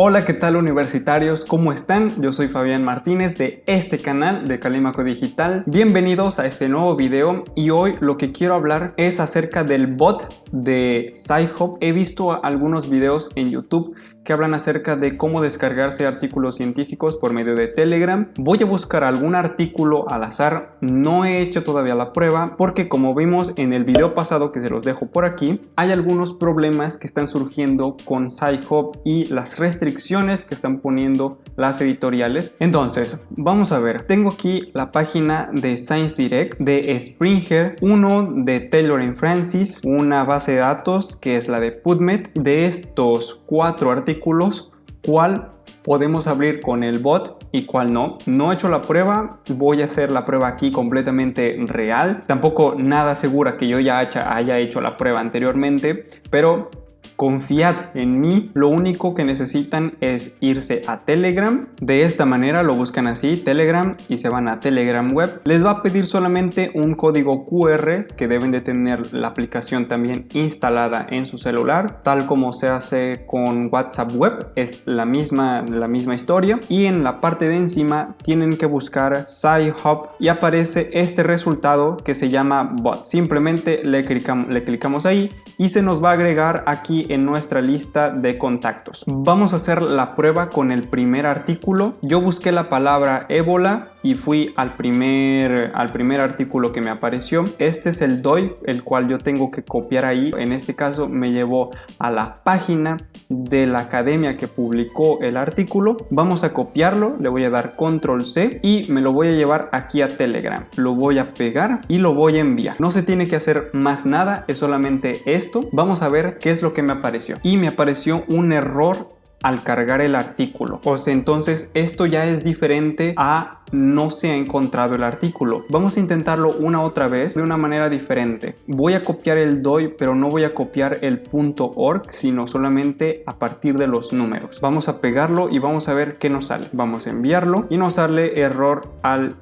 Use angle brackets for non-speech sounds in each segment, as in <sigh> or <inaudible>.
Hola, ¿qué tal universitarios? ¿Cómo están? Yo soy Fabián Martínez de este canal de Calimaco Digital. Bienvenidos a este nuevo video y hoy lo que quiero hablar es acerca del bot de SciHub. He visto algunos videos en YouTube que hablan acerca de cómo descargarse artículos científicos por medio de Telegram. Voy a buscar algún artículo al azar, no he hecho todavía la prueba porque como vimos en el video pasado que se los dejo por aquí, hay algunos problemas que están surgiendo con SciHub y las restricciones que están poniendo las editoriales. Entonces, vamos a ver, tengo aquí la página de Science Direct, de Springer, uno de Taylor Francis, una base de datos que es la de PubMed. De estos cuatro artículos cuál podemos abrir con el bot y cuál no. No he hecho la prueba, voy a hacer la prueba aquí completamente real. Tampoco nada segura que yo ya haya hecho la prueba anteriormente, pero Confiad en mí, lo único que necesitan es irse a Telegram. De esta manera lo buscan así, Telegram, y se van a Telegram Web. Les va a pedir solamente un código QR que deben de tener la aplicación también instalada en su celular, tal como se hace con WhatsApp Web. Es la misma, la misma historia. Y en la parte de encima tienen que buscar SciHub y aparece este resultado que se llama Bot. Simplemente le, le clicamos ahí y se nos va a agregar aquí en nuestra lista de contactos. Vamos a hacer la prueba con el primer artículo. Yo busqué la palabra ébola y fui al primer, al primer artículo que me apareció. Este es el DOI, el cual yo tengo que copiar ahí. En este caso me llevó a la página de la academia que publicó el artículo. Vamos a copiarlo, le voy a dar control C y me lo voy a llevar aquí a Telegram. Lo voy a pegar y lo voy a enviar. No se tiene que hacer más nada, es solamente esto. Vamos a ver qué es lo que me apareció. Y me apareció un error al cargar el artículo. O sea, entonces esto ya es diferente a no se ha encontrado el artículo. Vamos a intentarlo una otra vez de una manera diferente. Voy a copiar el DOI, pero no voy a copiar el .org, sino solamente a partir de los números. Vamos a pegarlo y vamos a ver qué nos sale. Vamos a enviarlo y nos sale error al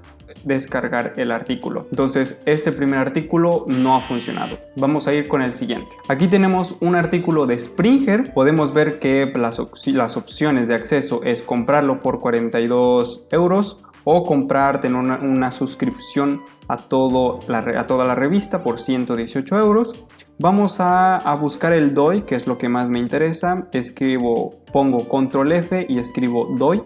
descargar el artículo. Entonces este primer artículo no ha funcionado. Vamos a ir con el siguiente. Aquí tenemos un artículo de Springer. Podemos ver que las, las opciones de acceso es comprarlo por 42 euros o comprarte una, una suscripción a, todo la, a toda la revista por 118 euros. Vamos a, a, buscar el DOI, que es lo que más me interesa. Escribo, pongo control F y escribo DOI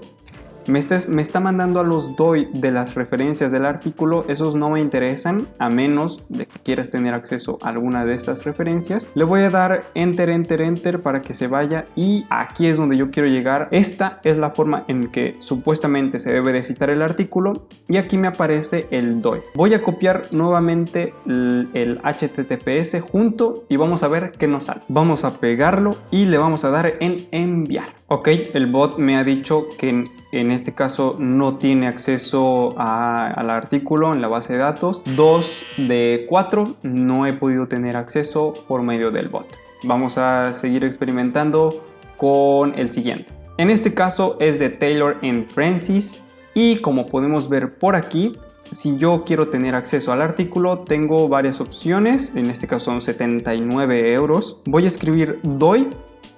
me, me está mandando a los DOI de las referencias del artículo, esos no me interesan a menos de que quieras tener acceso a alguna de estas referencias. Le voy a dar enter, enter, enter para que se vaya y aquí es donde yo quiero llegar. Esta es la forma en que supuestamente se debe de citar el artículo y aquí me aparece el DOI. Voy a copiar nuevamente el, el HTTPS junto y vamos a ver qué nos sale. Vamos a pegarlo y le vamos a dar en enviar. Ok, el bot me ha dicho que en, este caso no tiene acceso al artículo en la base de datos. Dos de cuatro no he podido tener acceso por medio del bot. Vamos a seguir experimentando con el siguiente. En este caso es de Taylor and Francis y como podemos ver por aquí, si yo quiero tener acceso al artículo, tengo varias opciones, en este caso son 79 euros. Voy a escribir doy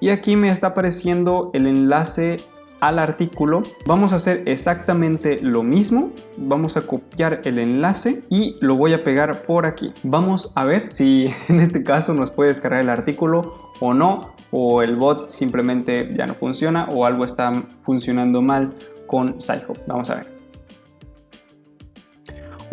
y aquí me está apareciendo el enlace al artículo. Vamos a hacer exactamente lo mismo. Vamos a copiar el enlace y lo voy a pegar por aquí. Vamos a ver si <laughs> en este caso nos puede descargar el artículo o no. O el bot simplemente ya no funciona o algo está funcionando mal con SciHub. Vamos a ver.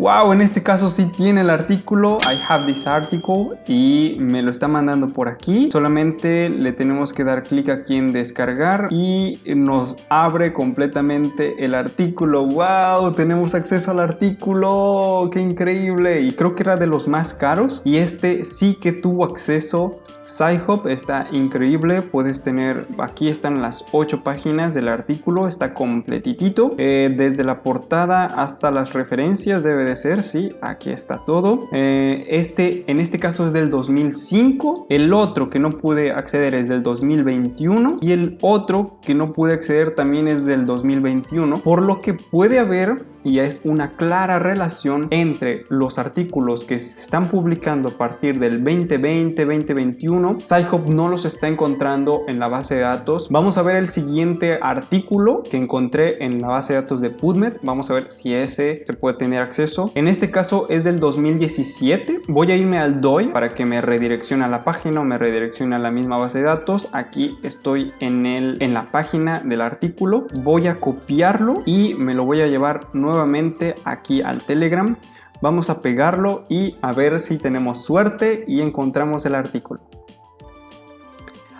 Wow, en este caso sí tiene el artículo, I have this article y me lo está mandando por aquí. Solamente le tenemos que dar clic aquí en descargar y nos abre completamente el artículo. Wow, tenemos acceso al artículo, qué increíble. Y creo que era de los más caros y este sí que tuvo acceso SciHub está increíble, puedes tener, aquí están las 8 páginas del artículo, está completitito, eh, desde la portada hasta las referencias debe de ser, sí, aquí está todo. Eh, este, en este caso es del 2005, el otro que no pude acceder es del 2021 y el otro que no pude acceder también es del 2021, por lo que puede haber y es una clara relación entre los artículos que se están publicando a partir del 2020-2021. Sci-Hub no los está encontrando en la base de datos. Vamos a ver el siguiente artículo que encontré en la base de datos de PubMed. Vamos a ver si ese se puede tener acceso. En este caso es del 2017. Voy a irme al DOI para que me redireccione a la página o me redireccione a la misma base de datos. Aquí estoy en, el, en la página del artículo. Voy a copiarlo y me lo voy a llevar nuevamente aquí al Telegram. Vamos a pegarlo y a ver si tenemos suerte y encontramos el artículo.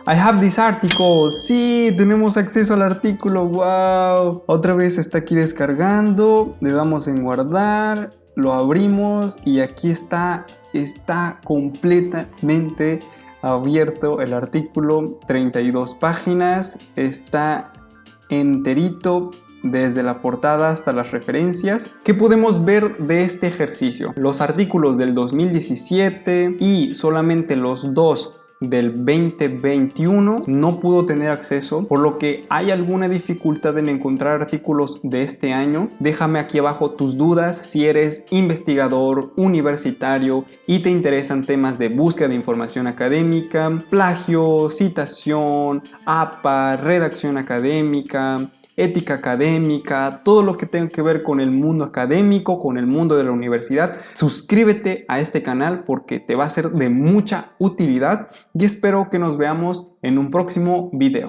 I have this article. Sí, tenemos acceso al artículo. Wow. Otra vez está aquí descargando. Le damos en guardar. Lo abrimos y aquí está. Está completamente abierto el artículo. 32 páginas. Está enterito desde la portada hasta las referencias. ¿Qué podemos ver de este ejercicio? Los artículos del 2017 y solamente los dos del 2021 no pudo tener acceso por lo que hay alguna dificultad en encontrar artículos de este año déjame aquí abajo tus dudas si eres investigador universitario y te interesan temas de búsqueda de información académica plagio, citación, APA, redacción académica ética académica, todo lo que tenga que ver con el mundo académico, con el mundo de la universidad. Suscríbete a este canal porque te va a ser de mucha utilidad y espero que nos veamos en un próximo video.